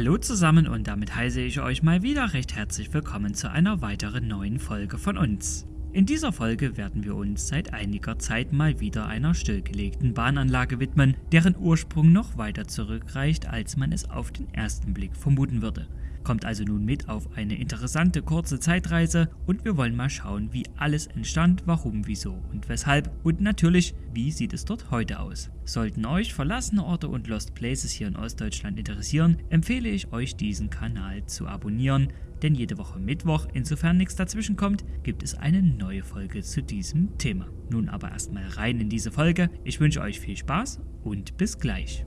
Hallo zusammen und damit heiße ich euch mal wieder recht herzlich willkommen zu einer weiteren neuen Folge von uns. In dieser Folge werden wir uns seit einiger Zeit mal wieder einer stillgelegten Bahnanlage widmen, deren Ursprung noch weiter zurückreicht, als man es auf den ersten Blick vermuten würde. Kommt also nun mit auf eine interessante kurze Zeitreise und wir wollen mal schauen, wie alles entstand, warum, wieso und weshalb und natürlich, wie sieht es dort heute aus. Sollten euch verlassene Orte und Lost Places hier in Ostdeutschland interessieren, empfehle ich euch diesen Kanal zu abonnieren, denn jede Woche Mittwoch, insofern nichts dazwischen kommt, gibt es eine neue Folge zu diesem Thema. Nun aber erstmal rein in diese Folge. Ich wünsche euch viel Spaß und bis gleich.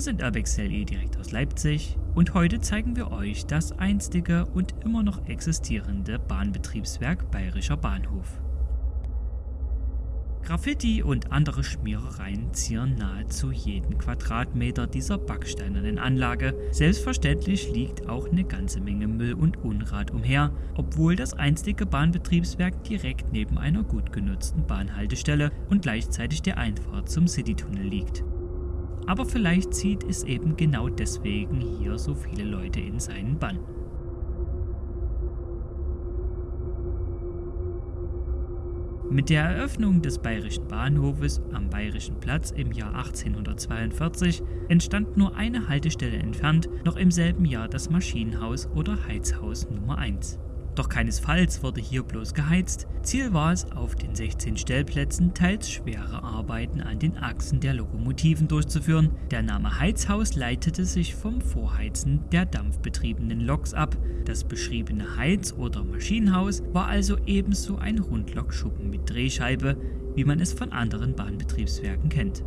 Wir sind Urbexel direkt aus Leipzig und heute zeigen wir euch das einstige und immer noch existierende Bahnbetriebswerk Bayerischer Bahnhof. Graffiti und andere Schmierereien zieren nahezu jeden Quadratmeter dieser backsteinernen Anlage. Selbstverständlich liegt auch eine ganze Menge Müll und Unrat umher, obwohl das einstige Bahnbetriebswerk direkt neben einer gut genutzten Bahnhaltestelle und gleichzeitig der Einfahrt zum Citytunnel liegt. Aber vielleicht zieht es eben genau deswegen hier so viele Leute in seinen Bann. Mit der Eröffnung des Bayerischen Bahnhofes am Bayerischen Platz im Jahr 1842 entstand nur eine Haltestelle entfernt noch im selben Jahr das Maschinenhaus oder Heizhaus Nummer 1. Doch keinesfalls wurde hier bloß geheizt. Ziel war es, auf den 16 Stellplätzen teils schwere Arbeiten an den Achsen der Lokomotiven durchzuführen. Der Name Heizhaus leitete sich vom Vorheizen der dampfbetriebenen Loks ab. Das beschriebene Heiz- oder Maschinenhaus war also ebenso ein Rundlokschuppen mit Drehscheibe, wie man es von anderen Bahnbetriebswerken kennt.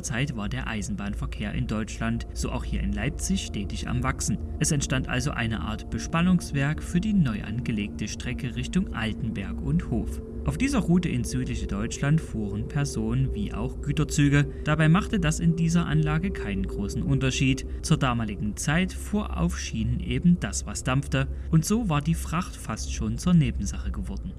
Dieser Zeit war der Eisenbahnverkehr in Deutschland, so auch hier in Leipzig, stetig am Wachsen. Es entstand also eine Art Bespannungswerk für die neu angelegte Strecke Richtung Altenberg und Hof. Auf dieser Route ins südliche Deutschland fuhren Personen- wie auch Güterzüge. Dabei machte das in dieser Anlage keinen großen Unterschied. Zur damaligen Zeit fuhr auf Schienen eben das, was dampfte, und so war die Fracht fast schon zur Nebensache geworden.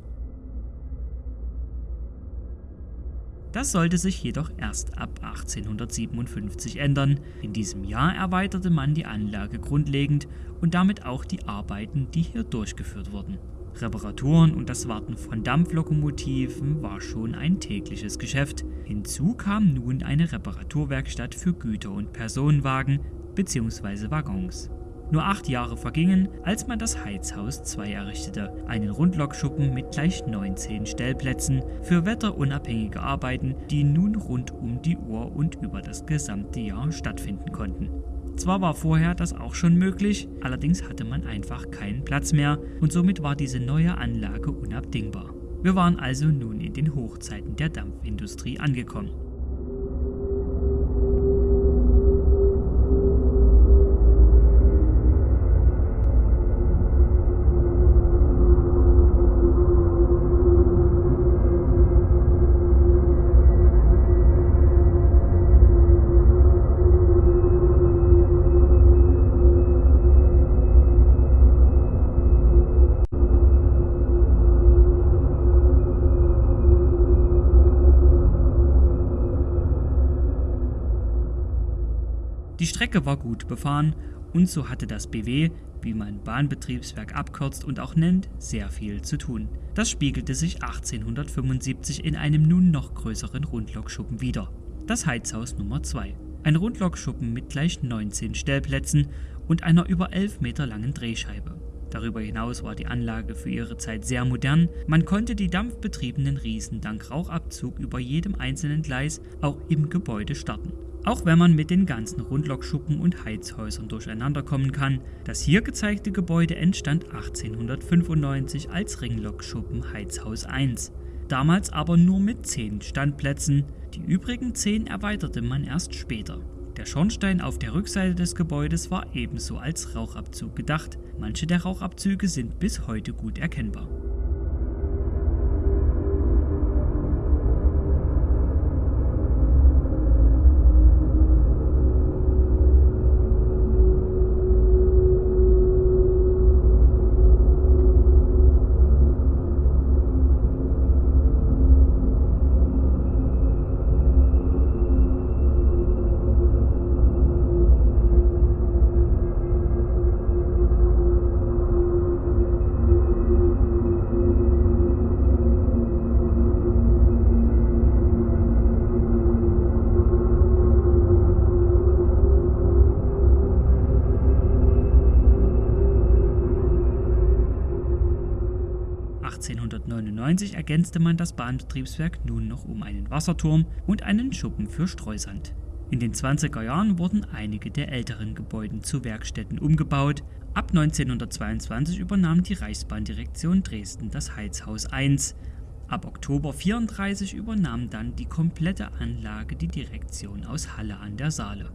Das sollte sich jedoch erst ab 1857 ändern. In diesem Jahr erweiterte man die Anlage grundlegend und damit auch die Arbeiten, die hier durchgeführt wurden. Reparaturen und das Warten von Dampflokomotiven war schon ein tägliches Geschäft. Hinzu kam nun eine Reparaturwerkstatt für Güter- und Personenwagen bzw. Waggons. Nur acht Jahre vergingen, als man das Heizhaus 2 errichtete, einen Rundlokschuppen mit gleich 19 Stellplätzen für wetterunabhängige Arbeiten, die nun rund um die Uhr und über das gesamte Jahr stattfinden konnten. Zwar war vorher das auch schon möglich, allerdings hatte man einfach keinen Platz mehr und somit war diese neue Anlage unabdingbar. Wir waren also nun in den Hochzeiten der Dampfindustrie angekommen. Die Strecke war gut befahren und so hatte das BW, wie man Bahnbetriebswerk abkürzt und auch nennt, sehr viel zu tun. Das spiegelte sich 1875 in einem nun noch größeren Rundlokschuppen wider. Das Heizhaus Nummer 2. Ein Rundlokschuppen mit gleich 19 Stellplätzen und einer über 11 Meter langen Drehscheibe. Darüber hinaus war die Anlage für ihre Zeit sehr modern. Man konnte die dampfbetriebenen Riesen dank Rauchabzug über jedem einzelnen Gleis auch im Gebäude starten. Auch wenn man mit den ganzen Rundlokschuppen und Heizhäusern durcheinander kommen kann, das hier gezeigte Gebäude entstand 1895 als Ringlokschuppen Heizhaus 1, damals aber nur mit 10 Standplätzen, die übrigen 10 erweiterte man erst später. Der Schornstein auf der Rückseite des Gebäudes war ebenso als Rauchabzug gedacht, manche der Rauchabzüge sind bis heute gut erkennbar. 1899 ergänzte man das Bahnbetriebswerk nun noch um einen Wasserturm und einen Schuppen für Streusand. In den 20er Jahren wurden einige der älteren Gebäude zu Werkstätten umgebaut. Ab 1922 übernahm die Reichsbahndirektion Dresden das Heizhaus 1. Ab Oktober 1934 übernahm dann die komplette Anlage die Direktion aus Halle an der Saale.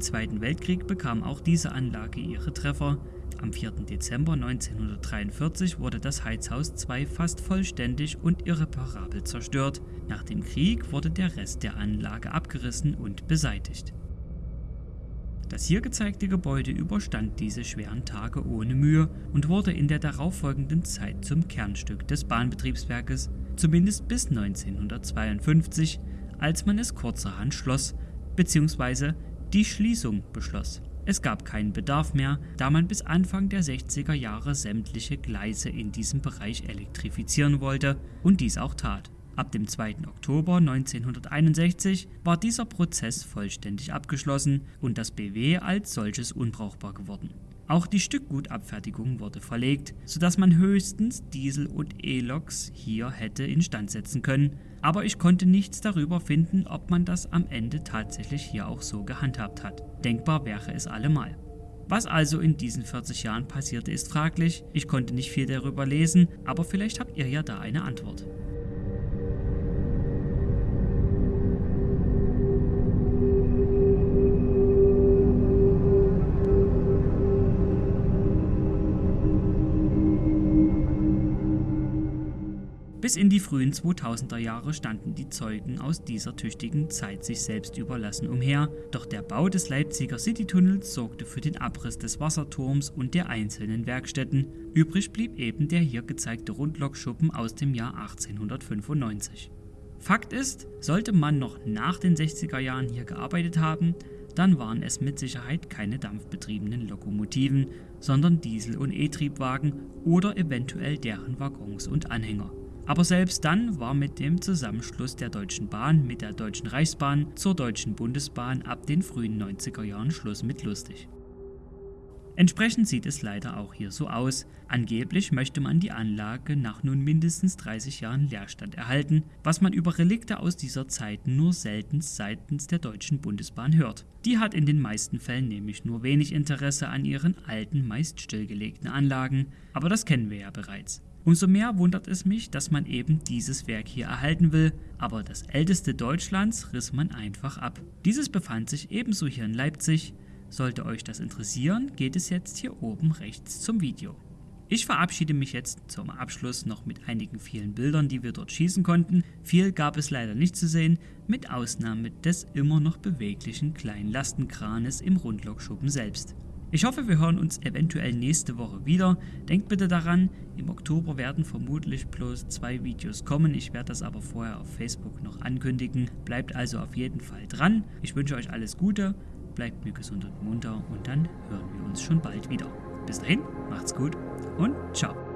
Zweiten Weltkrieg bekam auch diese Anlage ihre Treffer. Am 4. Dezember 1943 wurde das Heizhaus 2 fast vollständig und irreparabel zerstört. Nach dem Krieg wurde der Rest der Anlage abgerissen und beseitigt. Das hier gezeigte Gebäude überstand diese schweren Tage ohne Mühe und wurde in der darauffolgenden Zeit zum Kernstück des Bahnbetriebswerkes, zumindest bis 1952, als man es kurzerhand schloss bzw die Schließung beschloss. Es gab keinen Bedarf mehr, da man bis Anfang der 60er Jahre sämtliche Gleise in diesem Bereich elektrifizieren wollte und dies auch tat. Ab dem 2. Oktober 1961 war dieser Prozess vollständig abgeschlossen und das BW als solches unbrauchbar geworden. Auch die Stückgutabfertigung wurde verlegt, sodass man höchstens Diesel- und E-Loks hier hätte instand setzen können, aber ich konnte nichts darüber finden, ob man das am Ende tatsächlich hier auch so gehandhabt hat. Denkbar wäre es allemal. Was also in diesen 40 Jahren passierte, ist fraglich. Ich konnte nicht viel darüber lesen, aber vielleicht habt ihr ja da eine Antwort. Bis in die frühen 2000er Jahre standen die Zeugen aus dieser tüchtigen Zeit sich selbst überlassen umher, doch der Bau des Leipziger Citytunnels sorgte für den Abriss des Wasserturms und der einzelnen Werkstätten. Übrig blieb eben der hier gezeigte Rundlokschuppen aus dem Jahr 1895. Fakt ist, sollte man noch nach den 60er Jahren hier gearbeitet haben, dann waren es mit Sicherheit keine dampfbetriebenen Lokomotiven, sondern Diesel- und E-Triebwagen oder eventuell deren Waggons und Anhänger. Aber selbst dann war mit dem Zusammenschluss der Deutschen Bahn mit der Deutschen Reichsbahn zur Deutschen Bundesbahn ab den frühen 90er Jahren Schluss mit lustig. Entsprechend sieht es leider auch hier so aus. Angeblich möchte man die Anlage nach nun mindestens 30 Jahren Leerstand erhalten, was man über Relikte aus dieser Zeit nur selten seitens der Deutschen Bundesbahn hört. Die hat in den meisten Fällen nämlich nur wenig Interesse an ihren alten, meist stillgelegten Anlagen, aber das kennen wir ja bereits. Umso mehr wundert es mich, dass man eben dieses Werk hier erhalten will, aber das älteste Deutschlands riss man einfach ab. Dieses befand sich ebenso hier in Leipzig. Sollte euch das interessieren, geht es jetzt hier oben rechts zum Video. Ich verabschiede mich jetzt zum Abschluss noch mit einigen vielen Bildern, die wir dort schießen konnten. Viel gab es leider nicht zu sehen, mit Ausnahme des immer noch beweglichen kleinen Lastenkranes im Rundlokschuppen selbst. Ich hoffe, wir hören uns eventuell nächste Woche wieder. Denkt bitte daran, im Oktober werden vermutlich bloß zwei Videos kommen. Ich werde das aber vorher auf Facebook noch ankündigen. Bleibt also auf jeden Fall dran. Ich wünsche euch alles Gute, bleibt mir gesund und munter und dann hören wir uns schon bald wieder. Bis dahin, macht's gut und ciao.